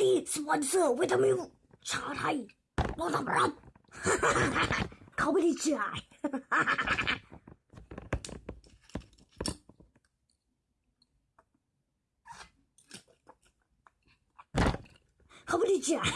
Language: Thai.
ดีสปอนเซอร์วิตามินชาไทยรถทำรับเขาไม่ได้จ่ายเขาไม่ได้จ่าย